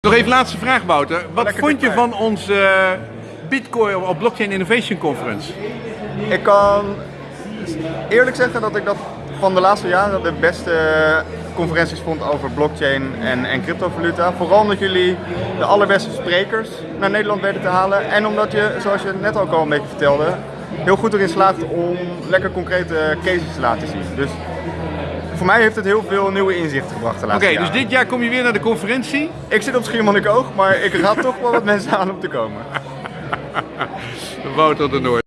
Nog even laatste vraag, Wouter. Wat Lekker vond je van onze eh, Bitcoin op Blockchain Innovation Conference? Ik kan eerlijk zeggen dat ik dat van de laatste jaren de beste conferenties vond over blockchain en, en cryptovaluta. Vooral omdat jullie de allerbeste sprekers naar Nederland weten te halen. En omdat je, zoals je net ook al een beetje vertelde, heel goed erin slaagt om lekker concrete cases te laten zien. Dus voor mij heeft het heel veel nieuwe inzichten gebracht de Oké, laatste dus jaren. dit jaar kom je weer naar de conferentie. Ik zit op Schiermonnikoog, maar ik raad toch wel wat mensen aan om te komen. Wouter de Noord.